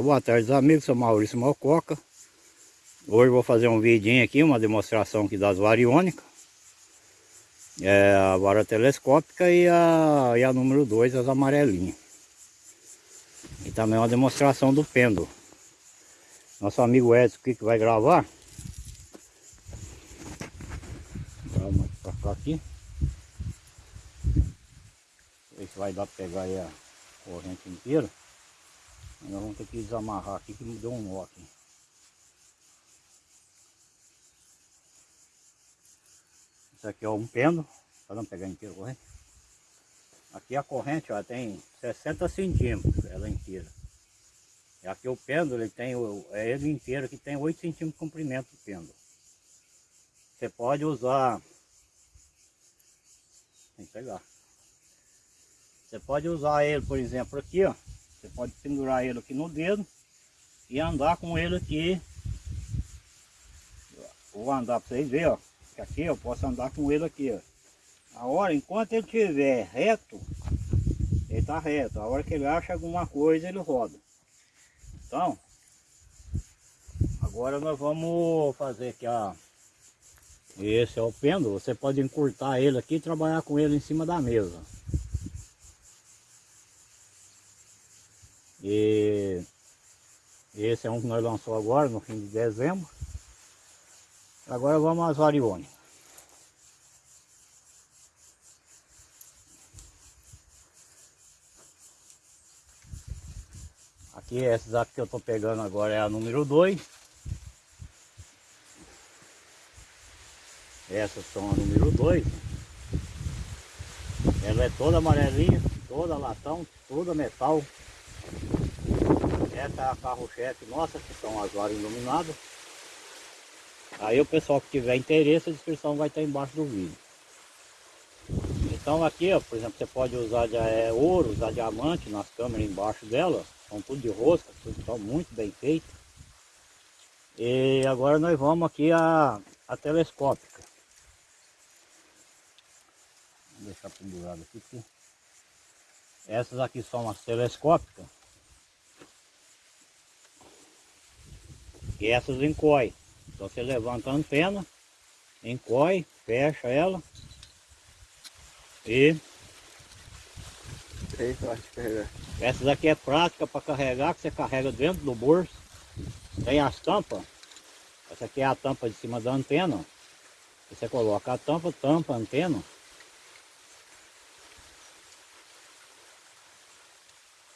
boa tarde amigos, sou Maurício Malcoca Hoje vou fazer um vidinho aqui, uma demonstração aqui das variônicas. É A vara telescópica e a, e a número 2, as amarelinhas. E também uma demonstração do pêndulo. Nosso amigo Edson aqui que vai gravar? Vamos pra cá aqui. Ver se vai dar pra pegar aí a corrente inteira nós vamos ter que desamarrar aqui que me deu um nó aqui. Isso aqui é um pêndulo, para não pegar inteiro corrente. Aqui a corrente ó, tem 60 centímetros, ela inteira. E aqui o pêndulo, ele tem, é ele inteiro que tem 8 centímetros de comprimento o pêndulo. Você pode usar, tem que pegar. Você pode usar ele, por exemplo, aqui, ó. Você pode pendurar ele aqui no dedo e andar com ele aqui. Vou andar para vocês verem, ó. Que aqui eu posso andar com ele aqui, ó. A hora, enquanto ele estiver reto, ele está reto. A hora que ele acha alguma coisa, ele roda. Então, agora nós vamos fazer aqui a... Esse é o pêndulo, você pode encurtar ele aqui e trabalhar com ele em cima da mesa. E esse é um que nós lançamos agora, no fim de dezembro. Agora vamos às variônicas. Aqui, essas aqui que eu estou pegando agora é a número 2. Essas são a número 2. Ela é toda amarelinha, toda latão, toda metal. Essa é a carro-chefe nossa, que são as varas iluminadas. Aí o pessoal que tiver interesse, a descrição vai estar embaixo do vídeo. Então aqui, ó, por exemplo, você pode usar de, é, ouro, usar diamante nas câmeras embaixo dela. São tudo de rosca, tudo estão muito bem feito. E agora nós vamos aqui a, a telescópica. Vou deixar pendurado aqui. Essas aqui são as telescópicas. Essas encoy. Então você levanta a antena, encoy, fecha ela e essas aqui é prática para carregar, que você carrega dentro do bolso. Tem as tampas. Essa aqui é a tampa de cima da antena. Você coloca a tampa, tampa a antena.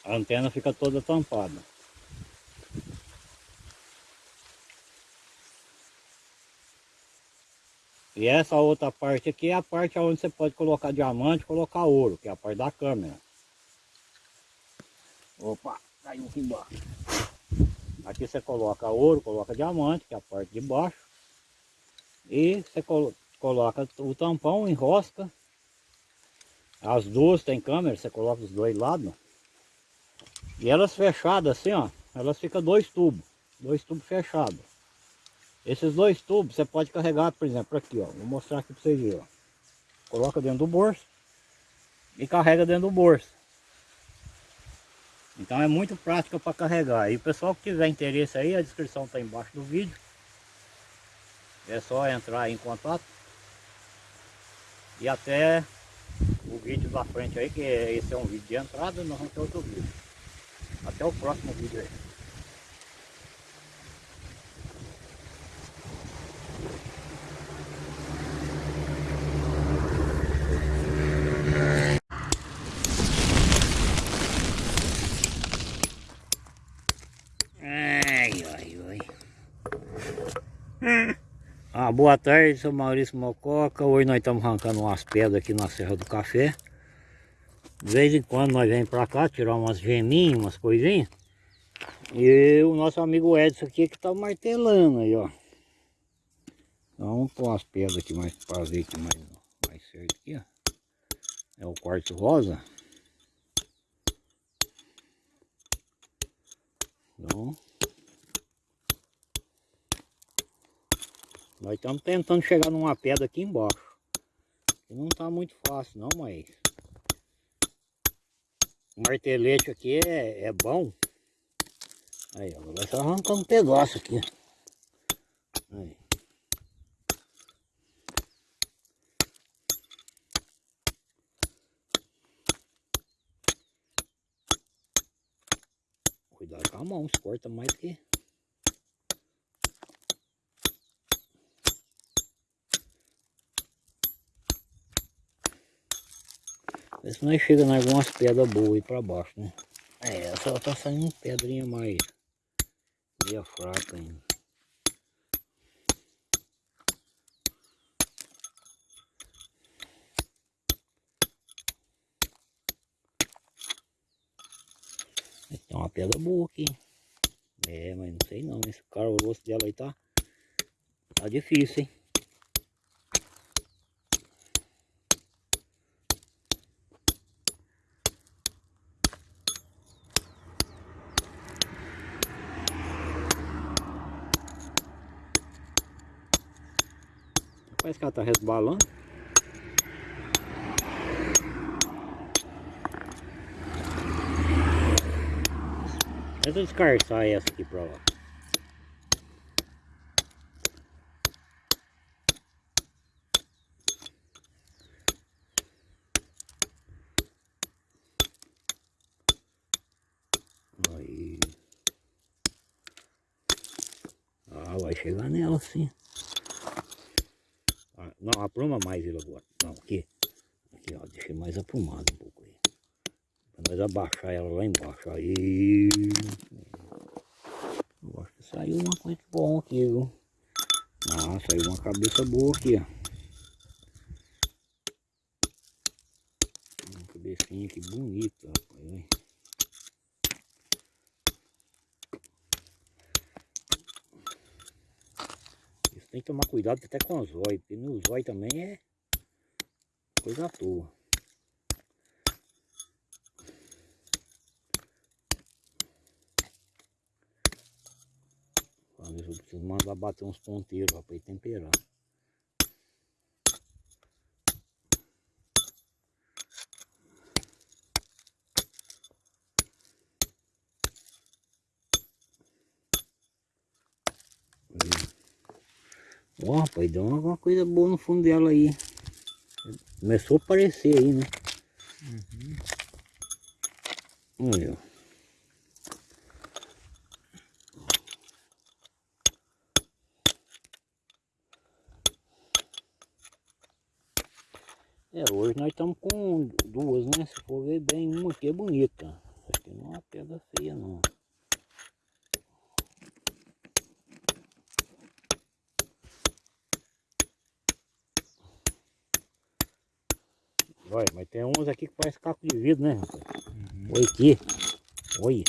A antena fica toda tampada. E essa outra parte aqui é a parte onde você pode colocar diamante, colocar ouro, que é a parte da câmera. Opa, caiu aqui embaixo. Aqui você coloca ouro, coloca diamante, que é a parte de baixo. E você coloca o tampão, enrosca. As duas tem câmera, você coloca os dois lados. E elas fechadas assim, ó, elas ficam dois tubos, dois tubos fechados. Esses dois tubos você pode carregar, por exemplo, aqui, ó. Vou mostrar aqui para vocês verem, ó. Coloca dentro do bolso e carrega dentro do bolso. Então é muito prática para carregar. E o pessoal que tiver interesse aí, a descrição está embaixo do vídeo. É só entrar em contato. E até o vídeo da frente aí, que esse é um vídeo de entrada, nós vamos ter outro vídeo. Até o próximo vídeo aí. Ah, boa tarde, sou Maurício Mococa. Hoje nós estamos arrancando umas pedras aqui na Serra do Café. De vez em quando nós vem pra cá tirar umas geminhas, umas coisinhas. E o nosso amigo Edson aqui que tá martelando aí, ó. Então vamos pôr umas pedras aqui mais para ver aqui mais, mais certo aqui, ó. É o quartzo rosa. Então, Nós estamos tentando chegar numa pedra aqui embaixo. Não está muito fácil não, mas... O martelete aqui é, é bom. Aí, ó, vai só arrancar um pedaço aqui. Aí. Cuidado com a mão, se corta mais que... Vê se nós chega em algumas pedras boas aí pra baixo, né? É, essa tá saindo pedrinha mais meia fraca ainda. Tem uma pedra boa aqui. É, mas não sei não. Esse cara, o rosto dela aí tá, tá difícil, hein? Parece que ela tá resbalando. Deixa eu descarçar essa aqui pra lá. Aí. Ah, vai chegar nela sim. Não, apruma mais ele agora. Não, aqui. Aqui, ó. Deixei mais aprumado um pouco aí. Pra nós abaixar ela lá embaixo. Aí. Eu acho que saiu uma coisa boa aqui, viu? Ah, saiu uma cabeça boa aqui, ó. Uma cabecinha aqui bonita, rapaz. Tem que tomar cuidado até com os olhos, porque no zóio também é coisa à toa. Eu preciso mandar bater uns ponteiros para ir temperar. Ó, rapaz, deu alguma coisa boa no fundo dela aí. Começou a aparecer aí, né? Uhum. Olha. É, hoje nós estamos com duas, né? Se for ver bem, uma aqui é bonita. Essa aqui não é uma pedra feia, não. Olha, mas tem uns aqui que parece caco de vidro, né, rapaz? Uhum. Olha aqui. Olha.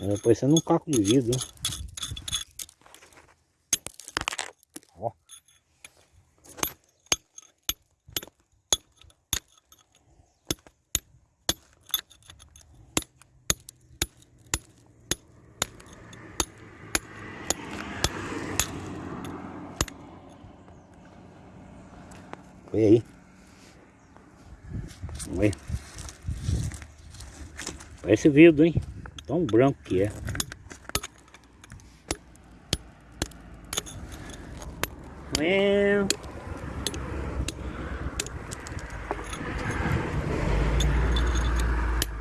É parecendo um caco de vidro. né? Ó. Olha aí. Olha. Parece vidro, hein? Tão branco que é. É.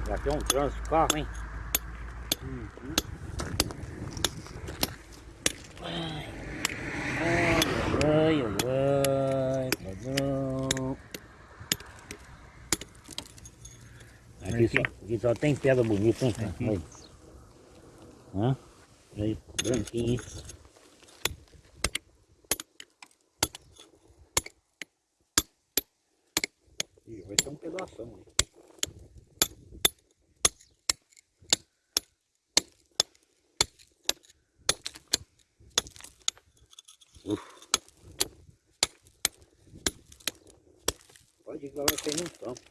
Já tem um trânsito de carro, hein? Ai, ai, ai, ai, padrão. Aqui tem pedra bonita, hein? Aqui. Aí. Hã? Aí, branquinho, hein? Ih, vai ter um pedação aí. Uf. Pode ir vai cair no tampo.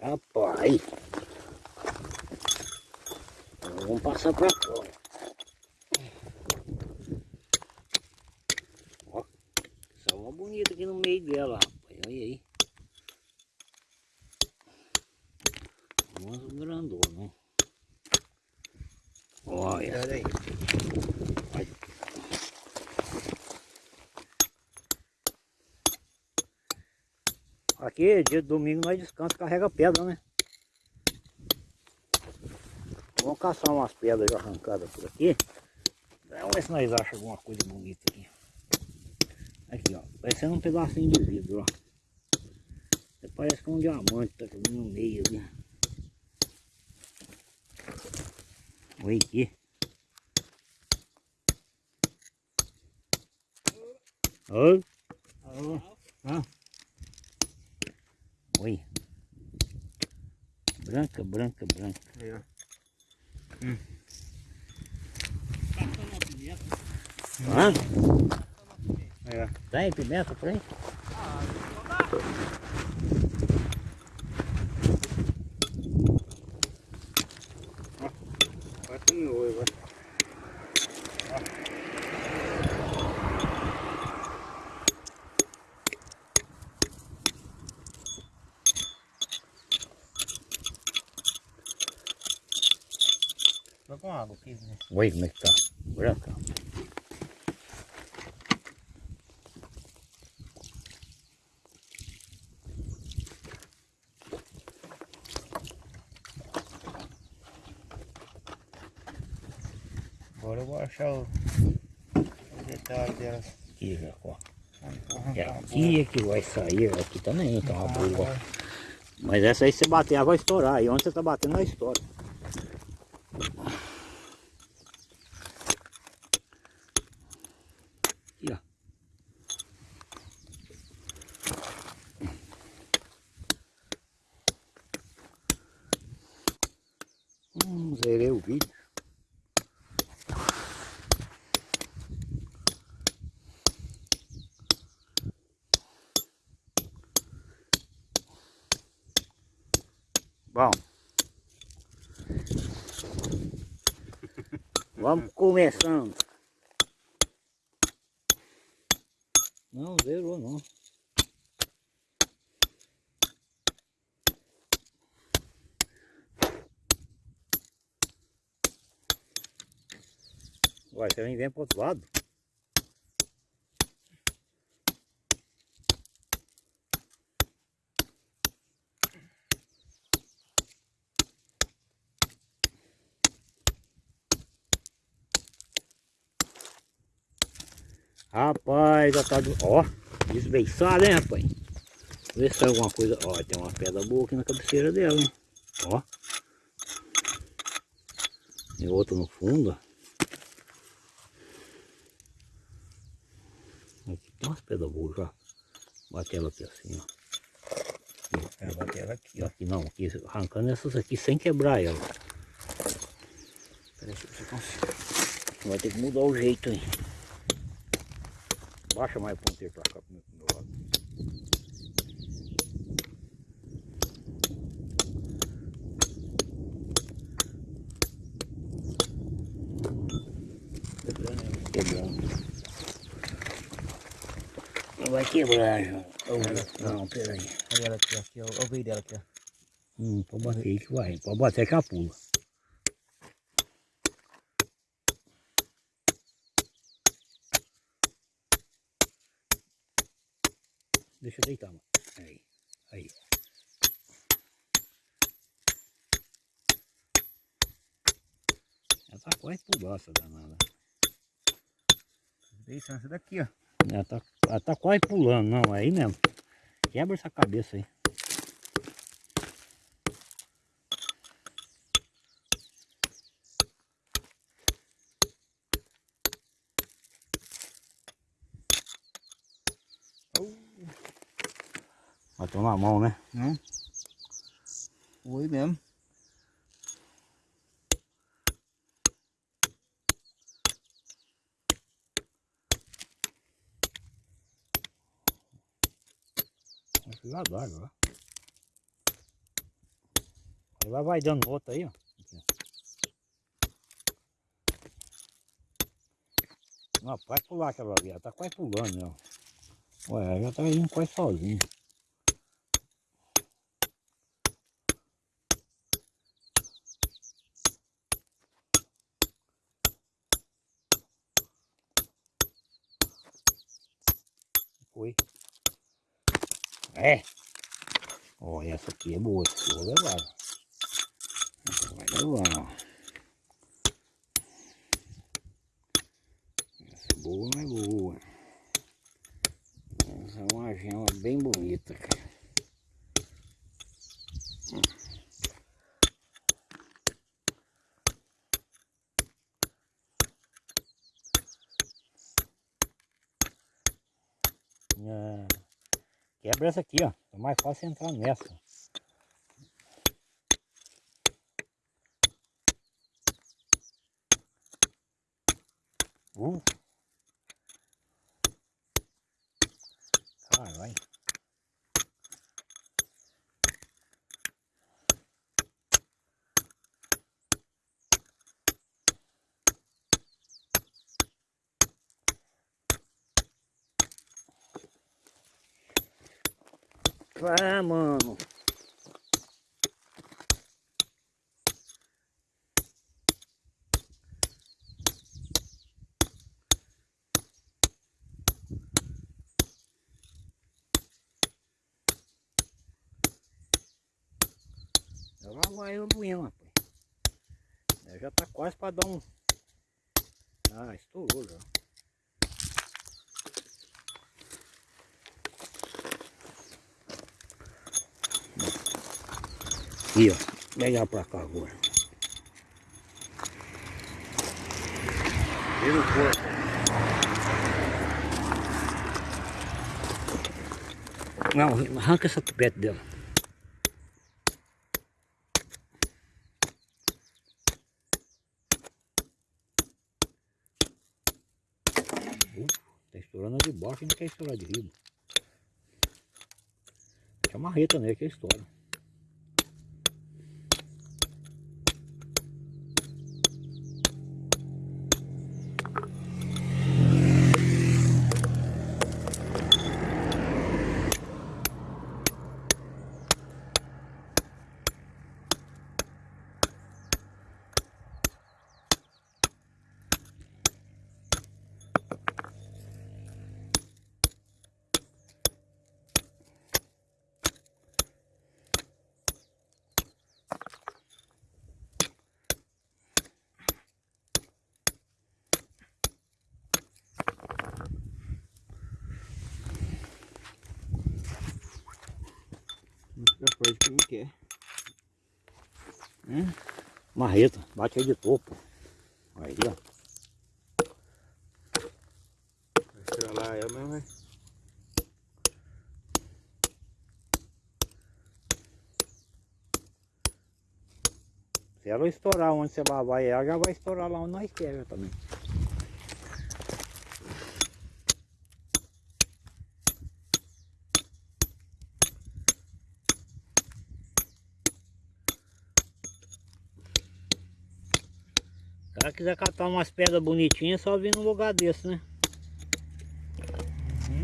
Rapaz. Vamos passar pra fora. Ó, só uma bonita aqui no meio dela, rapaz. Olha aí. Umas grandonas, né? Olha. Olha aí. Aqui, dia de domingo, nós descansa, carrega pedra, né? Vamos caçar umas pedras arrancadas por aqui. Vamos ver se nós achamos alguma coisa bonita aqui. Aqui, ó. Parecendo um pedacinho de vidro, ó. Parece que é um diamante tá no meio ali. Olha aqui. Oi. Ah. Oi. Branca, branca, branca. Ó. Hum. Ah? Aí, ó. Tem pimenta por aí? Vai água aqui, né? Oi, como é que tá? Branca. Agora eu vou achar o, o detalhe delas. Aqui, Jacó. Vamos É aqui é que vai sair, aqui também uma uma boa. Mas essa aí se você bater, ela vai estourar. E onde você tá batendo, ela estoura. Aqui, ó. Hum, zerei o vídeo. Bom. Vamos começando. Não, zerou não. Você vem, vem pro outro lado. Rapaz, já tá... do- Ó, desbeiçado, hein, rapaz? Vê se tem alguma coisa... Ó, tem uma pedra boa aqui na cabeceira dela, hein? Ó. E outra no fundo, ó. Já. Bate ela aqui assim, ó. É, bater ela aqui, ó. aqui não, aqui, arrancando essas aqui sem quebrar ela. Peraí, se eu consigo. Vai ter que mudar o jeito aí. Baixa mais o ponteiro pra cá pro meu lado. Quebrando. Não vai quebrar. Oh, não, peraí. Olha ela aqui, ó. aqui, ó. Olha o veio dela aqui, ó. Hum, pode bater aí que vai. Pode bater que ela pula. Deixa eu deitar, mano. Aí, aí. Ela tá quase pulando essa danada. Deixa essa daqui, ó. Ela tá, ela tá quase pulando, não, aí mesmo. Quebra essa cabeça aí. Bateu na mão, né? Não? Foi mesmo. Precisar d'água, ó. Aí vai, vai dando outra aí, ó. Não, pode pular aquela ali, ela tá quase pulando, ó. Ué, ela tá indo quase sozinha. Foi. É. Ó, essa aqui é boa, eu vou levar. Vai levar. Essa é boa, é boa. Essa é uma gema bem bonita, cara. Ah, quebra essa aqui, ó. É mais fácil entrar nessa. Uh. Vai, mano. Lá vai o moinho, rapaz. É, Já tá quase para dar um... Ah, estourou já. Aqui, ó. Pegar pra cá agora. Vira o corpo. Não, arranca essa tubete dela. Uh, tá estourando de baixo não quer estourar de riba. Tinha marreta nele que estoura. Forte que não quer. Marreta, bate aí de topo. Aí, ó. Vai estralar ela mesmo, vai. Se ela estourar onde você vai ela, já vai estourar lá onde nós queremos também. Quiser catar umas pedras bonitinhas, é só vir num lugar desse, né?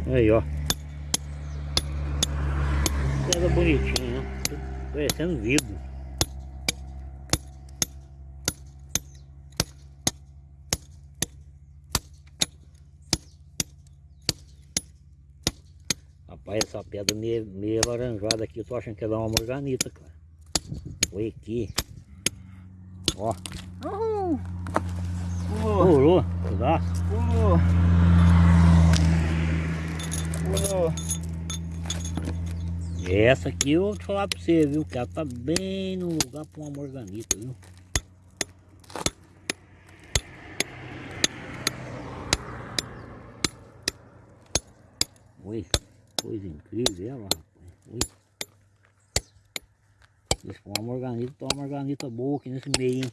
Aí, ó. Pedra bonitinha, né? Parecendo vidro. Rapaz, essa pedra meio, meio alaranjada aqui, eu tô achando que ela é uma morganita, cara. Olha aqui. Ó. Pulou, pulou, pedaço. pulou. Pulou. Essa aqui eu vou te falar pra você, viu? Que ela tá bem no lugar pra uma morganita, viu? Oi, coisa incrível ela, rapaz. Oi. For uma morganita, tá uma morganita boa aqui nesse meio, hein?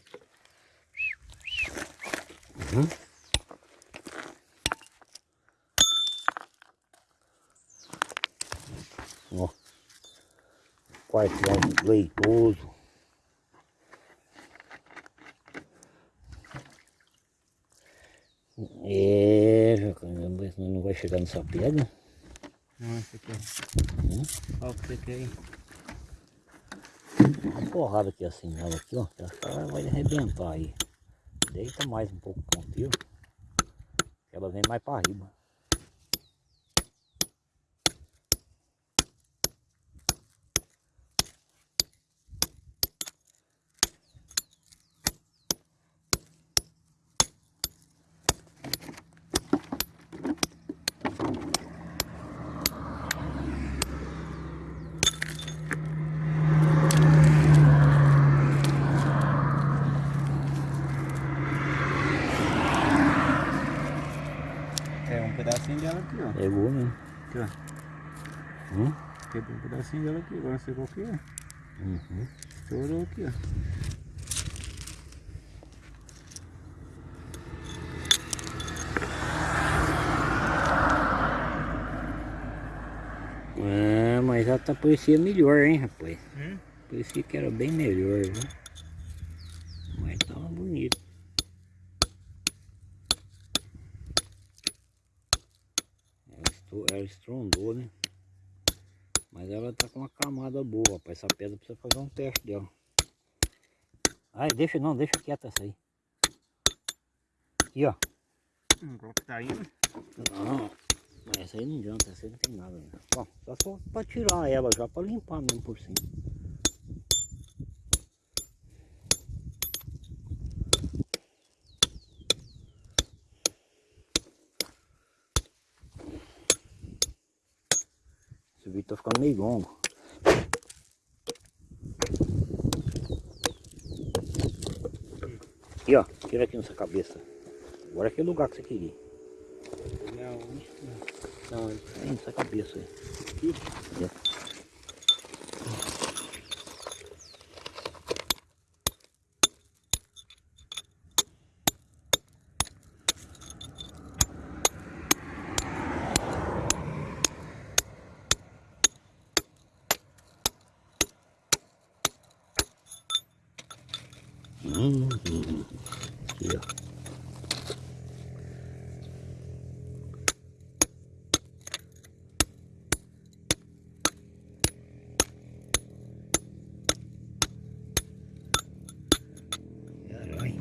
Uhum. Ó. Quartão leitoso. É, caramba, senão não vai chegar nessa pedra. Não, esse aqui. Hum? Olha o que você quer aí. Uma porrada aqui assim nela aqui, ó. que Ela vai arrebentar aí. Deita mais um pouco o que Ela vem mais para riba. ó. Pegou mesmo. Aqui, ó. Hum? Quebrou um pedacinho dela aqui, agora sei qual que é. Uhum. Estourou aqui, ó. Ah, mas já tá parecia melhor, hein, rapaz. Hum? Parecia que era bem melhor, viu? Mas tava bonito. Ela, ela estrondou, né? Mas ela tá com uma camada boa, rapaz. Essa pedra precisa fazer um teste dela. Ai, deixa não, deixa quieta essa aí. Aqui, ó. Hum, qual que tá indo? Não, mas essa aí não adianta, essa aí não tem nada. Né? Bom, só só pra tirar ela já, pra limpar mesmo por cima. Tá ficando meio longo. Aqui ó, tira aqui nessa cabeça. Agora é o lugar que você queria. Não, Não, aí nessa cabeça aí. Aqui? É. Hum, hum, aqui, ó. Caralho.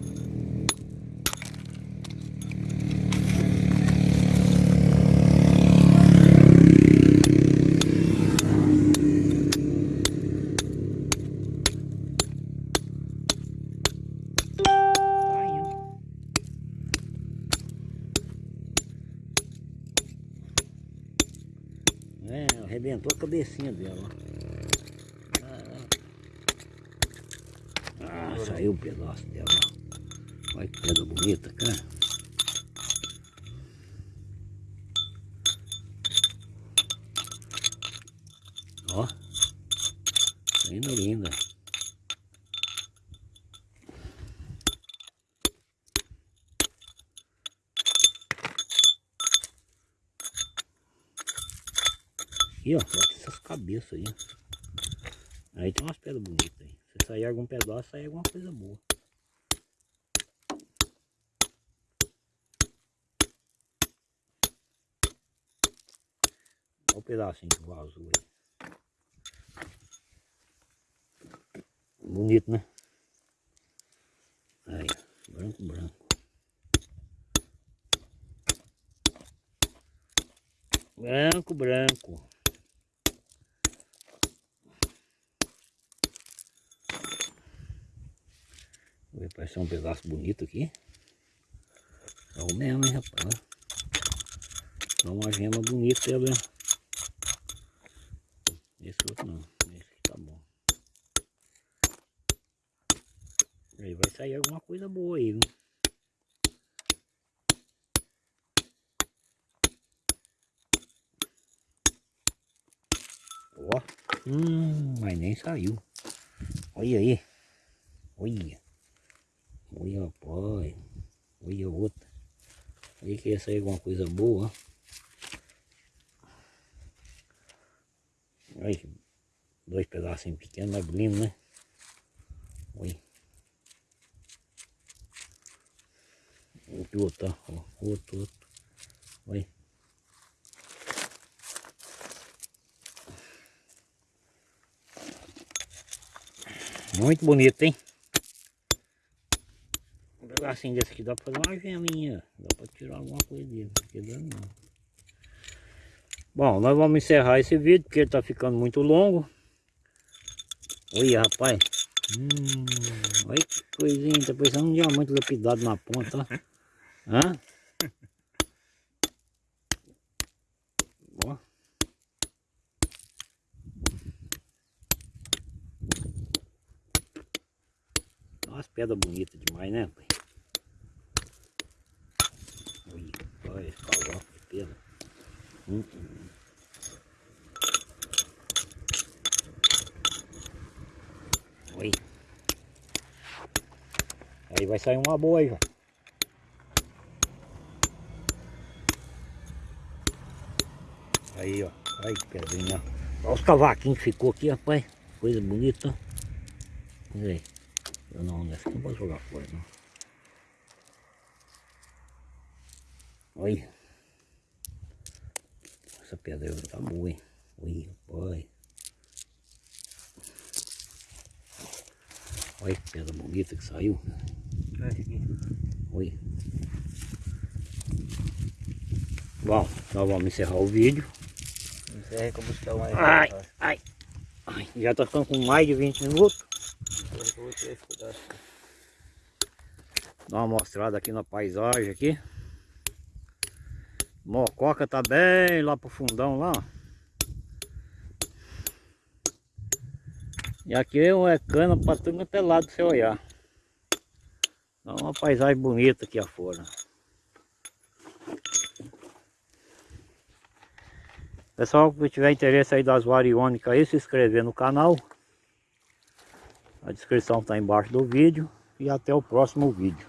Tá indo. É, arrebentou a cabecinha dela. ó. Ah, saiu um pedaço dela. Olha que pedra bonita, cara. Ó. Linda, linda. Aqui, ó. Olha essas cabeças aí. Aí tem umas pedras bonitas aí. Se sair algum pedaço, sai alguma coisa boa. Olha o pedacinho que vazou aí. Bonito, né? Aí, branco, branco. Branco, branco. Parece um pedaço bonito aqui. É o mesmo, hein, rapaz. É uma gema bonita, ela. Esse outro não. Esse tá bom. Aí vai sair alguma coisa boa aí, viu? Ó. Hum, mas nem saiu. Olha aí. Olha. Olha, rapaz. Olha outra. Olha que ia sair alguma coisa boa. Olha, dois pedacinhos pequenos, mas lindo, né? Olha. Outro, outro, ó. Outro, outro. Olha. Muito bonito, hein? Pedacinho desse aqui dá pra fazer uma geminha. Dá pra tirar alguma coisa dele. Fica dando não. Bom, nós vamos encerrar esse vídeo porque ele tá ficando muito longo. Olha, rapaz. Hum, olha que coisinha. Tá parecendo um diamante lapidado na ponta. Hã? Ó. Umas pedras bonitas demais, né, pai? Olha, olha esse calote de pedra. Hum. Oi. Aí vai sair uma boa aí, ó. Aí, ó. Aí que pedrinha. Olha os cavaquinhos que ficou aqui, rapaz. Coisa bonita. Olha aí. Eu não, nessa não vou jogar fora, não. Olha. Essa pedra tá boa, hein? Olha, rapaz. Olha que pedra bonita que saiu. Oi. Bom, nós vamos encerrar o vídeo. Encerra que eu buscar mais. Ai, ai, ai. Já tá ficando com mais de 20 minutos. Dá uma mostrada aqui na paisagem aqui. Mococa tá bem lá pro fundão lá. E aqui é cana pra tudo quanto é lado você olhar. Dá uma paisagem bonita aqui afora. Pessoal, que tiver interesse aí das variônicas aí, se inscrever no canal. A descrição está embaixo do vídeo. E até o próximo vídeo.